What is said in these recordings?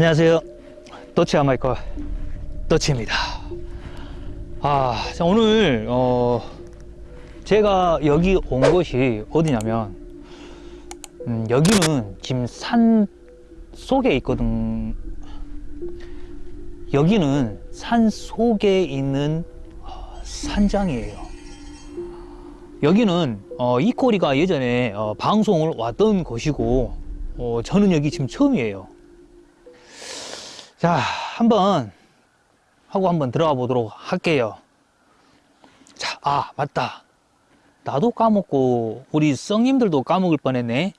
안녕하세요. 또치 아마이커 또치입니다. 아, 자, 오늘 어 제가 여기 온 곳이 어디냐면 음, 여기는 지금 산 속에 있거든. 여기는 산 속에 있는 어, 산장이에요. 여기는 어, 이 꼬리가 예전에 어, 방송을 왔던 곳이고 어, 저는 여기 지금 처음이에요. 자, 한번 하고 한번 들어가 보도록 할게요. 자, 아, 맞다. 나도 까먹고 우리 성님들도 까먹을 뻔했네.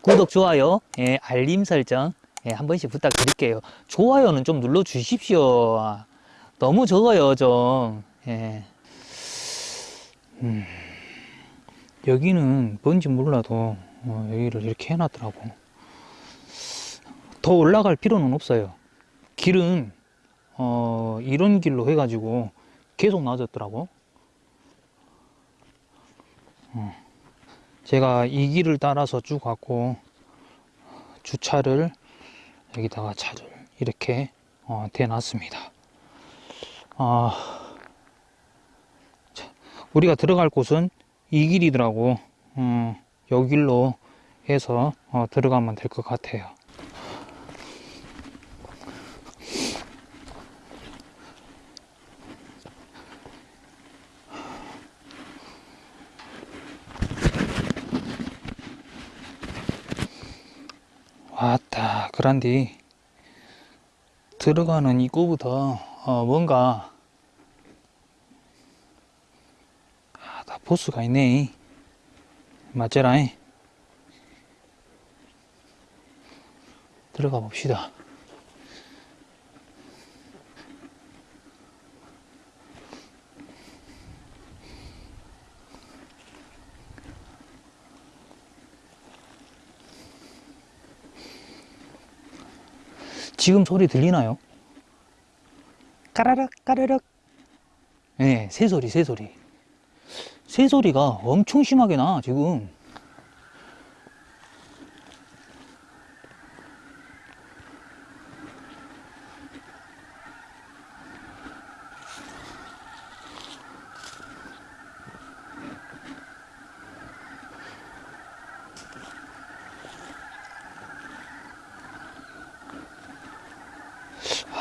구독, 좋아요, 예, 알림 설정 예, 한 번씩 부탁드릴게요. 좋아요는 좀 눌러 주십시오. 아, 너무 적어요, 좀. 예. 음, 여기는 뭔지 몰라도 어, 여기를 이렇게 해놨더라고. 더 올라갈 필요는 없어요. 길은 어, 이런 길로 해가지고 계속 나아졌더라고. 어. 제가 이 길을 따라서 쭉 갔고 주차를 여기다가 차를 이렇게 어, 대놨습니다. 어, 자, 우리가 들어갈 곳은 이 길이더라고. 어, 요 길로 해서 어, 들어가면 될 것 같아요. 왔다 그란디 들어가는 입구부터 어, 뭔가 아, 다 보스가 있네. 맞제라잉? 들어가 봅시다 지금 소리 들리나요? 까라락 까르륵. 네, 새소리 새소리. 새소리가 엄청 심하게 나 지금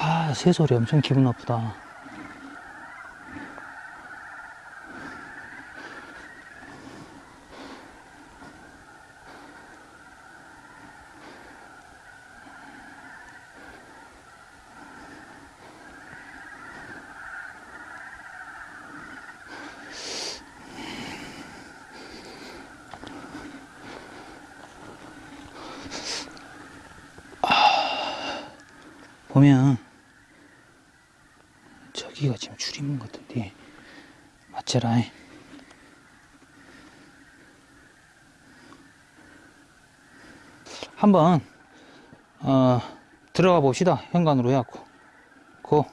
아 새소리 엄청 기분 나쁘다. 보면 저기가 지금 줄임문 같은데 맞제라 한번 어, 들어가 봅시다. 현관으로 해갖고. 고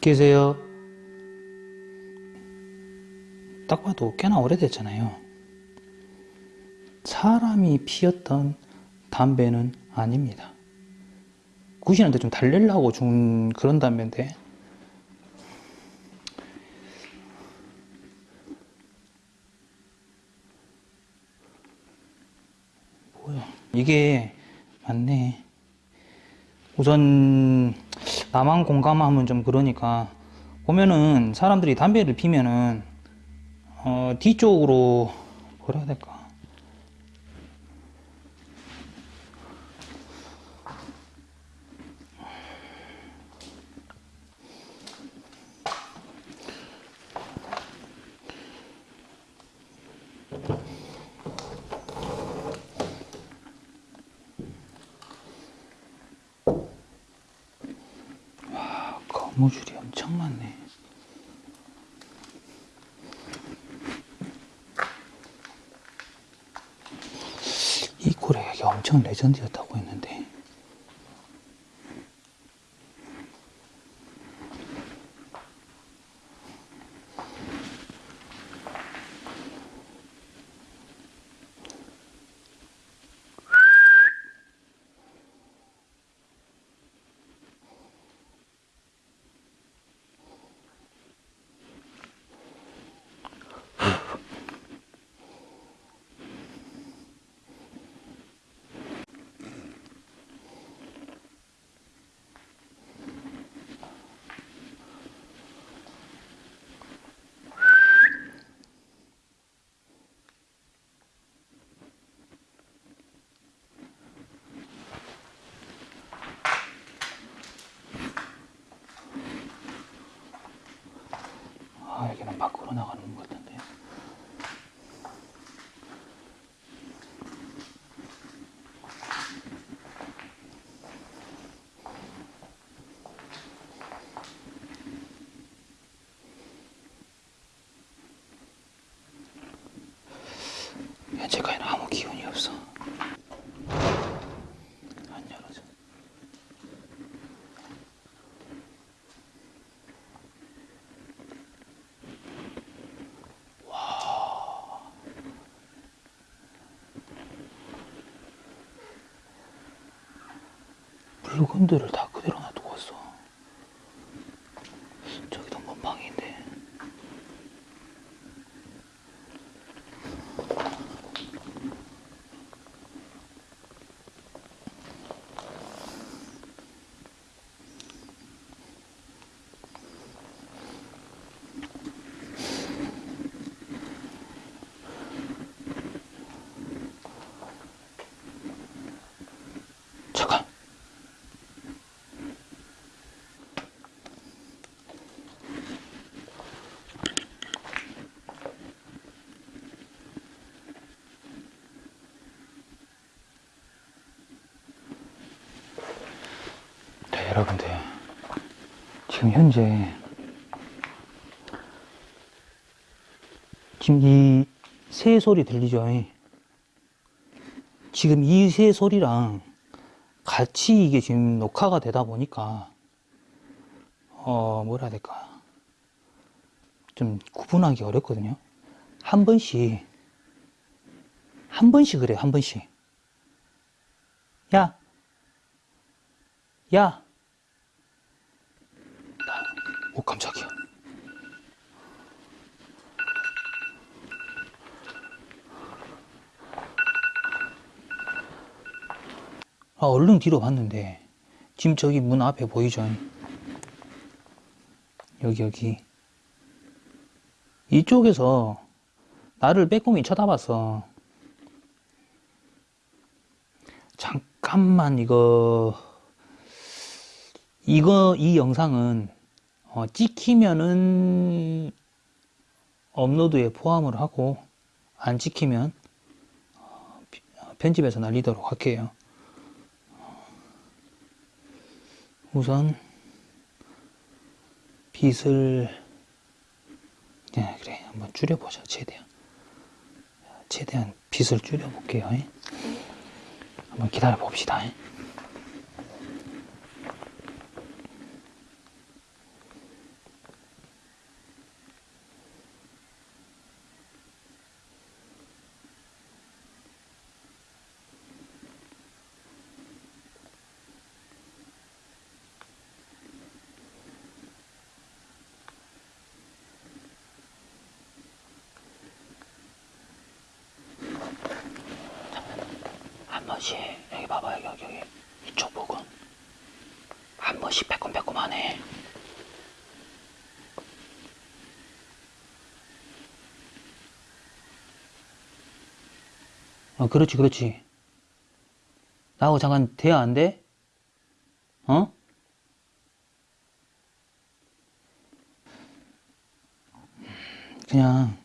계세요? 딱 봐도 꽤나 오래됐잖아요. 사람이 피웠던 담배는 아닙니다. 구신한테 좀 달래려고 준 그런 담배인데. 이게 맞네. 우선 나만 공감하면 좀 그러니까 보면은 사람들이 담배를 피면은 어, 뒤쪽으로 뭐라 해야 될까? 거무줄이 엄청 많네. 이 고래가 엄청 레전드였다고 했는데. 아, 여기는 밖으로 나가는 것같은데. 현재까지는 아무 기운이 없어. 안 열어져. 물건들을 다 그대로 놔두고 왔어. 저기도 몸방인데. 잠깐. 네, 여러분들. 지금 현재 지금 이 새 소리 들리죠? 지금 이 새 소리랑 같이 이게 지금 녹화가 되다 보니까 어 뭐라 해야 될까 좀 구분하기 어렵거든요 한 번씩 한 번씩 그래 한 번씩 야 야! 오, 깜짝이야. 아, 얼른 뒤로 봤는데, 지금 저기 문 앞에 보이죠? 여기, 여기. 이쪽에서 나를 빼꼼히 쳐다봤어. 잠깐만, 이거, 이거, 이 영상은, 어, 찍히면은, 업로드에 포함을 하고, 안 찍히면, 어, 피- 어, 편집해서 날리도록 할게요. 우선, 빛을, 네, 그래. 한번 줄여보자, 최대한. 최대한 빛을 줄여볼게요. 예. 한번 기다려 봅시다. 예. 한 번씩 봐봐 여기 여기 여기. 이쪽 부분 한 번씩 빼꼼빼꼼하네 어 그렇지 그렇지 나하고 잠깐 대화 안 돼? 어? 그냥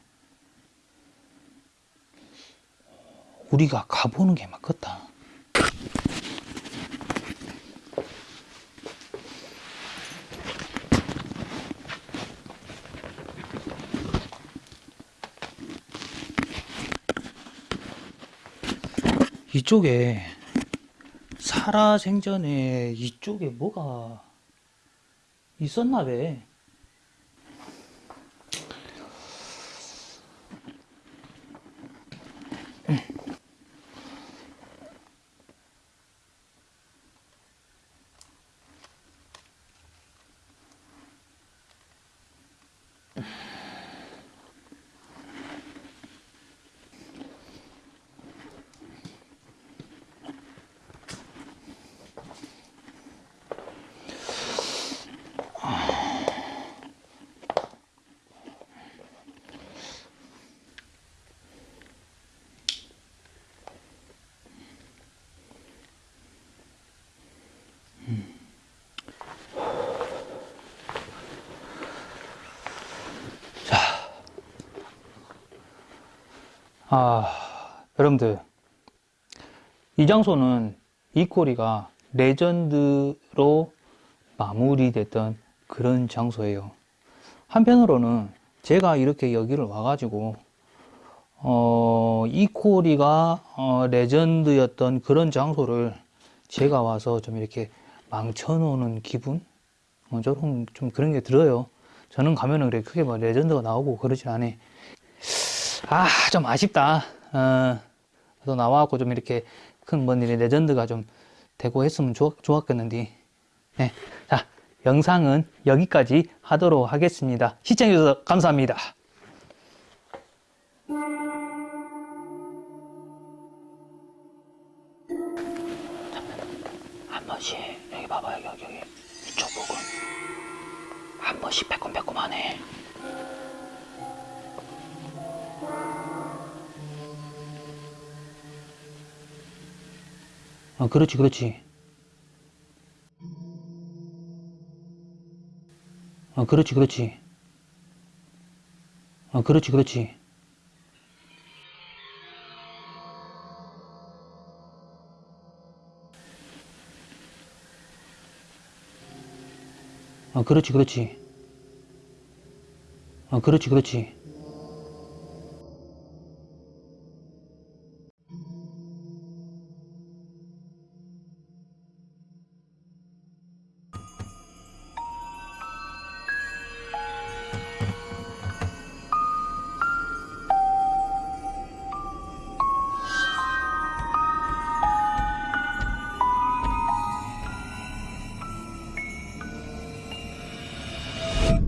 우리가 가보는 게 맞겠다. 이쪽에 살아생전에 이쪽에 뭐가 있었나 봐. 아, 여러분들. 이 장소는 이코리가 레전드로 마무리됐던 그런 장소예요. 한편으로는 제가 이렇게 여기를 와가지고, 어, 이코리가 어, 레전드였던 그런 장소를 제가 와서 좀 이렇게 망쳐놓는 기분? 어, 저런 좀 그런 게 들어요. 저는 가면은 그래 크게 뭐 레전드가 나오고 그러진 않아. 아, 좀 아쉽다. 어, 그래서 나와갖고 좀 이렇게 큰 뭔 일이 레전드가 좀 되고 했으면 좋, 좋았겠는데. 네. 자, 영상은 여기까지 하도록 하겠습니다. 시청해주셔서 감사합니다. 한 번씩, 여기 봐봐, 여기, 여기. 이쪽 부분. 한 번씩 빼꼼빼꼼하네. 어, 그렇지, 그렇지. 어, 그렇지, 그렇지. 어, 그렇지, 그렇지. 어, 그렇지, 그렇지. 어, 그렇지, 그렇지.